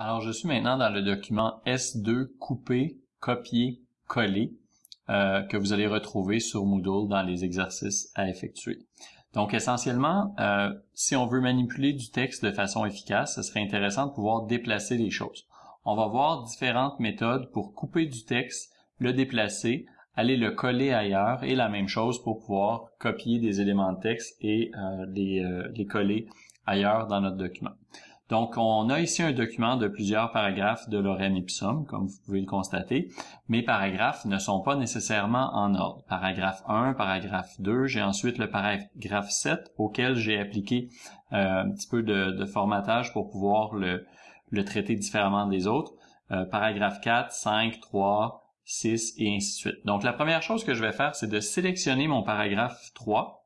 Alors, je suis maintenant dans le document S2 coupé, copier, coller euh, que vous allez retrouver sur Moodle dans les exercices à effectuer. Donc, essentiellement, euh, si on veut manipuler du texte de façon efficace, ce serait intéressant de pouvoir déplacer les choses. On va voir différentes méthodes pour couper du texte, le déplacer, aller le coller ailleurs et la même chose pour pouvoir copier des éléments de texte et euh, les, les coller ailleurs dans notre document. Donc, on a ici un document de plusieurs paragraphes de Lorem Ipsum, comme vous pouvez le constater. Mes paragraphes ne sont pas nécessairement en ordre. Paragraphe 1, paragraphe 2, j'ai ensuite le paragraphe 7 auquel j'ai appliqué euh, un petit peu de, formatage pour pouvoir le, traiter différemment des autres. Euh, paragraphe 4, 5, 3, 6 et ainsi de suite. Donc, la première chose que je vais faire, c'est de sélectionner mon paragraphe 3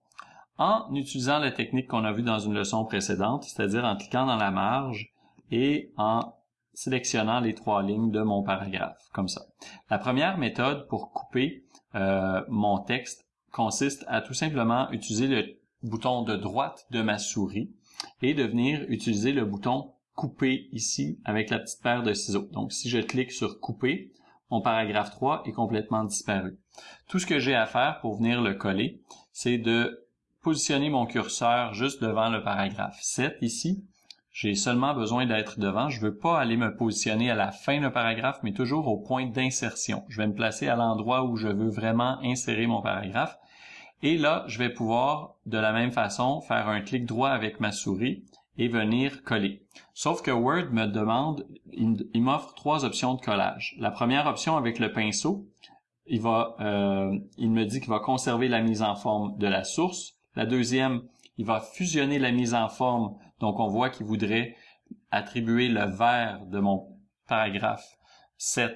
en utilisant la technique qu'on a vue dans une leçon précédente, c'est-à-dire en cliquant dans la marge et en sélectionnant les trois lignes de mon paragraphe, comme ça. La première méthode pour couper euh, mon texte consiste à tout simplement utiliser le bouton de droite de ma souris et de venir utiliser le bouton couper ici avec la petite paire de ciseaux. Donc si je clique sur couper, mon paragraphe 3 est complètement disparu. Tout ce que j'ai à faire pour venir le coller, c'est de positionner mon curseur juste devant le paragraphe 7 ici. J'ai seulement besoin d'être devant. Je ne veux pas aller me positionner à la fin du paragraphe, mais toujours au point d'insertion. Je vais me placer à l'endroit où je veux vraiment insérer mon paragraphe. Et là, je vais pouvoir, de la même façon, faire un clic droit avec ma souris et venir coller. Sauf que Word me demande, il m'offre trois options de collage. La première option avec le pinceau, il va, euh, il me dit qu'il va conserver la mise en forme de la source. La deuxième, il va fusionner la mise en forme. Donc, on voit qu'il voudrait attribuer le vert de mon paragraphe 7,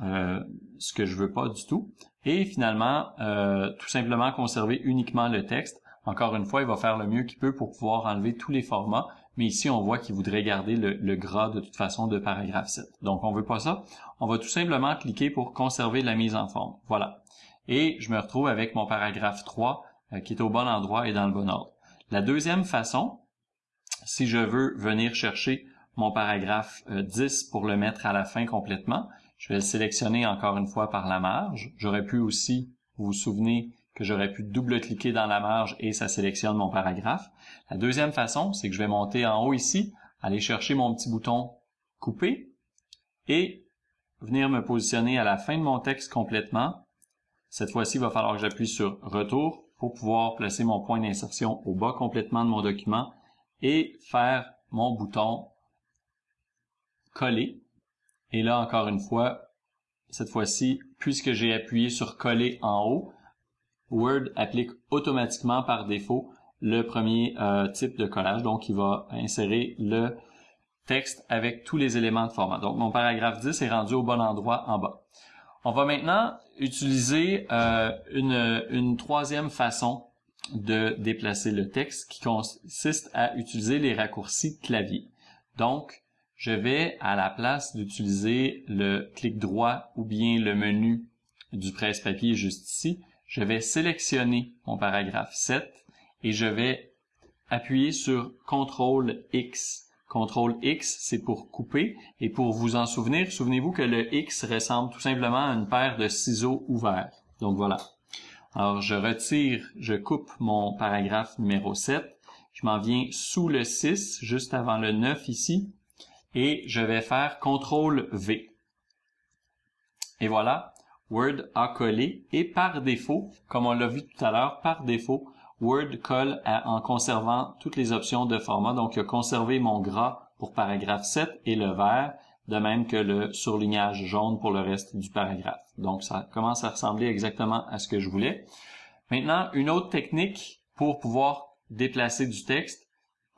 euh, ce que je veux pas du tout. Et finalement, euh, tout simplement conserver uniquement le texte. Encore une fois, il va faire le mieux qu'il peut pour pouvoir enlever tous les formats. Mais ici, on voit qu'il voudrait garder le, le, gras de toute façon de paragraphe 7. Donc, on veut pas ça. On va tout simplement cliquer pour conserver la mise en forme. Voilà. Et je me retrouve avec mon paragraphe 3 euh, qui est au bon endroit et dans le bon ordre. La deuxième façon, si je veux venir chercher mon paragraphe 10 euh, pour le mettre à la fin complètement, je vais le sélectionner encore une fois par la marge. J'aurais pu aussi, vous vous souvenez, que j'aurais pu double-cliquer dans la marge et ça sélectionne mon paragraphe. La deuxième façon, c'est que je vais monter en haut ici, aller chercher mon petit bouton couper et venir me positionner à la fin de mon texte complètement. Cette fois-ci, il va falloir que j'appuie sur retour pour pouvoir placer mon point d'insertion au bas complètement de mon document et faire mon bouton coller. Et là, encore une fois, cette fois-ci, puisque j'ai appuyé sur coller en haut, Word applique automatiquement par défaut le premier euh, type de collage. Donc, il va insérer le texte avec tous les éléments de format. Donc, mon paragraphe 10 est rendu au bon endroit en bas. On va maintenant utiliser euh, une, une troisième façon de déplacer le texte qui consiste à utiliser les raccourcis clavier. Donc, je vais, à la place d'utiliser le clic droit ou bien le menu du presse-papier juste ici, je vais sélectionner mon paragraphe 7 et je vais appuyer sur CTRL X CTRL X, c'est pour couper. Et pour vous en souvenir, souvenez-vous que le X ressemble tout simplement à une paire de ciseaux ouverts. Donc voilà. Alors je retire, je coupe mon paragraphe numéro 7. Je m'en viens sous le 6, juste avant le 9 ici. Et je vais faire CTRL V. Et voilà, Word a collé. Et par défaut, comme on l'a vu tout à l'heure, par défaut, Word colle en conservant toutes les options de format. Donc, il a conservé mon gras pour paragraphe 7 et le vert, de même que le surlignage jaune pour le reste du paragraphe. Donc, ça commence à ressembler exactement à ce que je voulais. Maintenant, une autre technique pour pouvoir déplacer du texte.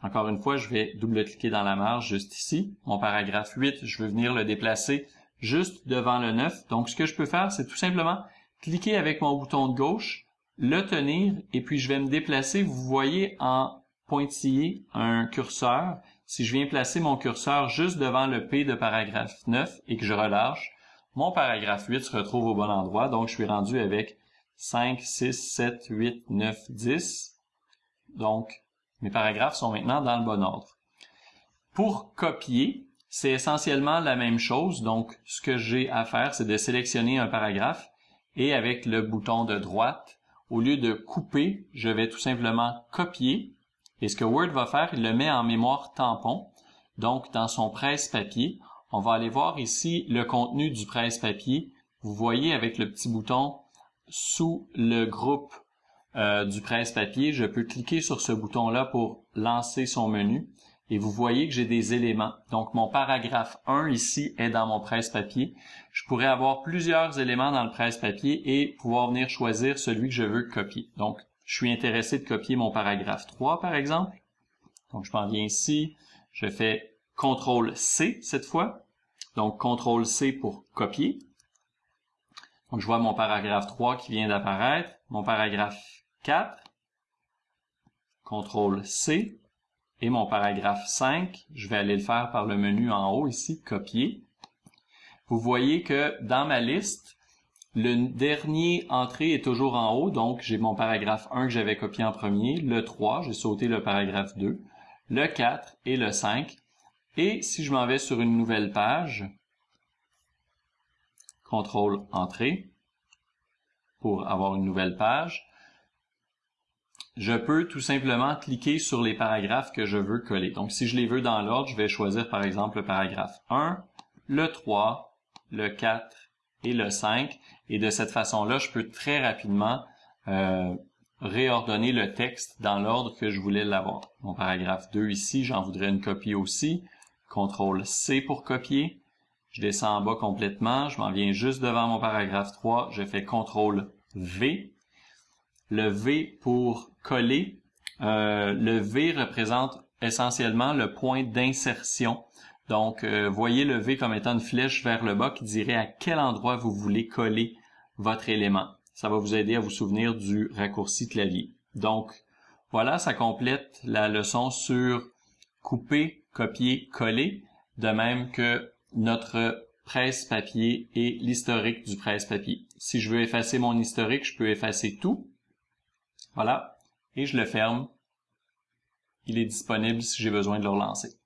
Encore une fois, je vais double-cliquer dans la marge juste ici. Mon paragraphe 8, je veux venir le déplacer juste devant le 9. Donc, ce que je peux faire, c'est tout simplement cliquer avec mon bouton de gauche le tenir et puis je vais me déplacer. Vous voyez en pointillé un curseur. Si je viens placer mon curseur juste devant le P de paragraphe 9 et que je relâche, mon paragraphe 8 se retrouve au bon endroit. Donc, je suis rendu avec 5, 6, 7, 8, 9, 10. Donc, mes paragraphes sont maintenant dans le bon ordre. Pour copier, c'est essentiellement la même chose. Donc, ce que j'ai à faire, c'est de sélectionner un paragraphe et avec le bouton de droite, au lieu de couper, je vais tout simplement copier. Et ce que Word va faire, il le met en mémoire tampon. Donc, dans son presse-papier, on va aller voir ici le contenu du presse-papier. Vous voyez avec le petit bouton sous le groupe euh, du presse-papier, je peux cliquer sur ce bouton-là pour lancer son menu et vous voyez que j'ai des éléments. Donc mon paragraphe 1 ici est dans mon presse-papier. Je pourrais avoir plusieurs éléments dans le presse-papier et pouvoir venir choisir celui que je veux copier. Donc je suis intéressé de copier mon paragraphe 3 par exemple. Donc je m'en viens ici, je fais CTRL C cette fois. Donc CTRL C pour copier. Donc je vois mon paragraphe 3 qui vient d'apparaître, mon paragraphe 4, CTRL C, et mon paragraphe 5, je vais aller le faire par le menu en haut ici, copier. Vous voyez que dans ma liste, le dernier entrée est toujours en haut, donc j'ai mon paragraphe 1 que j'avais copié en premier, le 3, j'ai sauté le paragraphe 2, le 4 et le 5. Et si je m'en vais sur une nouvelle page, CTRL Entrée, pour avoir une nouvelle page, je peux tout simplement cliquer sur les paragraphes que je veux coller. Donc, si je les veux dans l'ordre, je vais choisir par exemple le paragraphe 1, le 3, le 4 et le 5. Et de cette façon-là, je peux très rapidement euh, réordonner le texte dans l'ordre que je voulais l'avoir. Mon paragraphe 2 ici, j'en voudrais une copie aussi. CTRL C pour copier. Je descends en bas complètement, je m'en viens juste devant mon paragraphe 3, je fais CTRL V le V pour coller. Euh, le V représente essentiellement le point d'insertion. Donc, euh, voyez le V comme étant une flèche vers le bas qui dirait à quel endroit vous voulez coller votre élément. Ça va vous aider à vous souvenir du raccourci clavier. Donc, voilà, ça complète la leçon sur couper, copier, coller, de même que notre presse-papier et l'historique du presse-papier. Si je veux effacer mon historique, je peux effacer tout. Voilà. Et je le ferme. Il est disponible si j'ai besoin de le relancer.